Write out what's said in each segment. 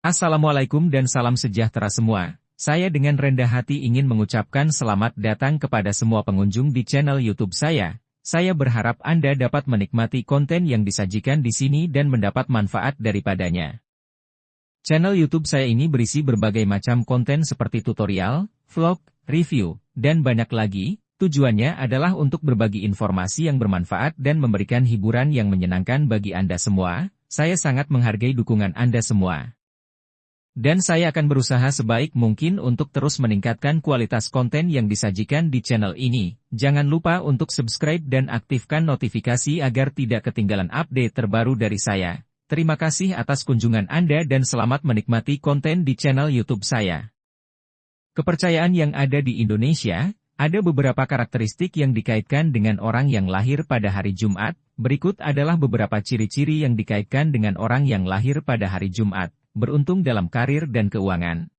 Assalamualaikum dan salam sejahtera semua. Saya dengan rendah hati ingin mengucapkan selamat datang kepada semua pengunjung di channel YouTube saya. Saya berharap Anda dapat menikmati konten yang disajikan di sini dan mendapat manfaat daripadanya. Channel YouTube saya ini berisi berbagai macam konten seperti tutorial, vlog, review, dan banyak lagi. Tujuannya adalah untuk berbagi informasi yang bermanfaat dan memberikan hiburan yang menyenangkan bagi Anda semua. Saya sangat menghargai dukungan Anda semua. Dan saya akan berusaha sebaik mungkin untuk terus meningkatkan kualitas konten yang disajikan di channel ini. Jangan lupa untuk subscribe dan aktifkan notifikasi agar tidak ketinggalan update terbaru dari saya. Terima kasih atas kunjungan Anda dan selamat menikmati konten di channel YouTube saya. Kepercayaan yang ada di Indonesia, ada beberapa karakteristik yang dikaitkan dengan orang yang lahir pada hari Jumat. Berikut adalah beberapa ciri-ciri yang dikaitkan dengan orang yang lahir pada hari Jumat beruntung dalam karir dan keuangan.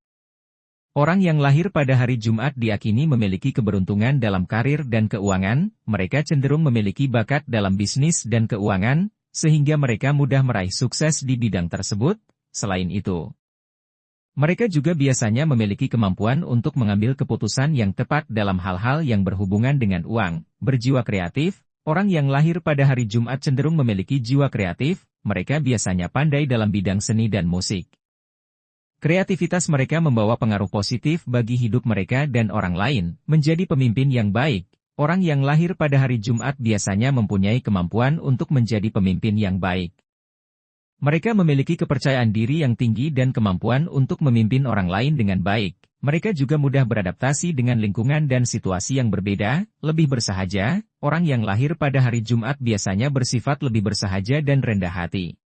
Orang yang lahir pada hari Jumat diakini memiliki keberuntungan dalam karir dan keuangan, mereka cenderung memiliki bakat dalam bisnis dan keuangan, sehingga mereka mudah meraih sukses di bidang tersebut. Selain itu, mereka juga biasanya memiliki kemampuan untuk mengambil keputusan yang tepat dalam hal-hal yang berhubungan dengan uang, berjiwa kreatif, Orang yang lahir pada hari Jumat cenderung memiliki jiwa kreatif, mereka biasanya pandai dalam bidang seni dan musik. Kreativitas mereka membawa pengaruh positif bagi hidup mereka dan orang lain, menjadi pemimpin yang baik. Orang yang lahir pada hari Jumat biasanya mempunyai kemampuan untuk menjadi pemimpin yang baik. Mereka memiliki kepercayaan diri yang tinggi dan kemampuan untuk memimpin orang lain dengan baik. Mereka juga mudah beradaptasi dengan lingkungan dan situasi yang berbeda, lebih bersahaja, orang yang lahir pada hari Jumat biasanya bersifat lebih bersahaja dan rendah hati.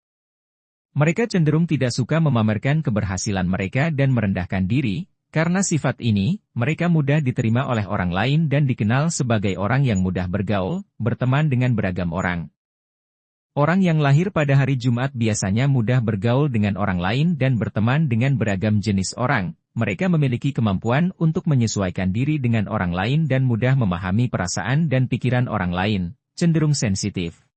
Mereka cenderung tidak suka memamerkan keberhasilan mereka dan merendahkan diri, karena sifat ini, mereka mudah diterima oleh orang lain dan dikenal sebagai orang yang mudah bergaul, berteman dengan beragam orang. Orang yang lahir pada hari Jumat biasanya mudah bergaul dengan orang lain dan berteman dengan beragam jenis orang, mereka memiliki kemampuan untuk menyesuaikan diri dengan orang lain dan mudah memahami perasaan dan pikiran orang lain, cenderung sensitif.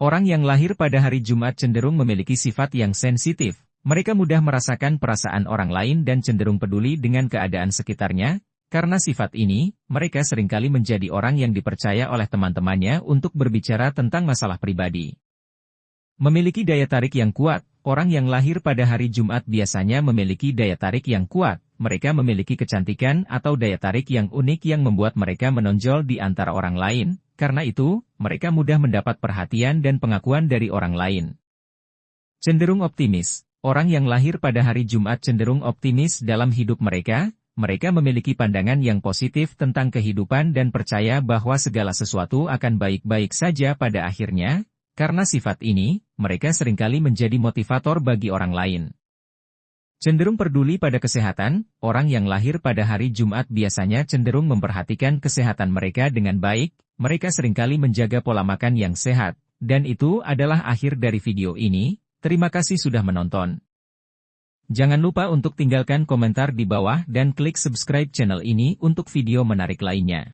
Orang yang lahir pada hari Jumat cenderung memiliki sifat yang sensitif. Mereka mudah merasakan perasaan orang lain dan cenderung peduli dengan keadaan sekitarnya. Karena sifat ini, mereka sering kali menjadi orang yang dipercaya oleh teman-temannya untuk berbicara tentang masalah pribadi. Memiliki daya tarik yang kuat, Orang yang lahir pada hari Jumat biasanya memiliki daya tarik yang kuat, mereka memiliki kecantikan atau daya tarik yang unik yang membuat mereka menonjol di antara orang lain, karena itu, mereka mudah mendapat perhatian dan pengakuan dari orang lain. Cenderung optimis, orang yang lahir pada hari Jumat cenderung optimis dalam hidup mereka, mereka memiliki pandangan yang positif tentang kehidupan dan percaya bahwa segala sesuatu akan baik-baik saja pada akhirnya, karena sifat ini, mereka sering kali menjadi motivator bagi orang lain. Cenderung peduli pada kesehatan, orang yang lahir pada hari Jumat biasanya cenderung memperhatikan kesehatan mereka dengan baik, mereka sering kali menjaga pola makan yang sehat, dan itu adalah akhir dari video ini, terima kasih sudah menonton. Jangan lupa untuk tinggalkan komentar di bawah dan klik subscribe channel ini untuk video menarik lainnya.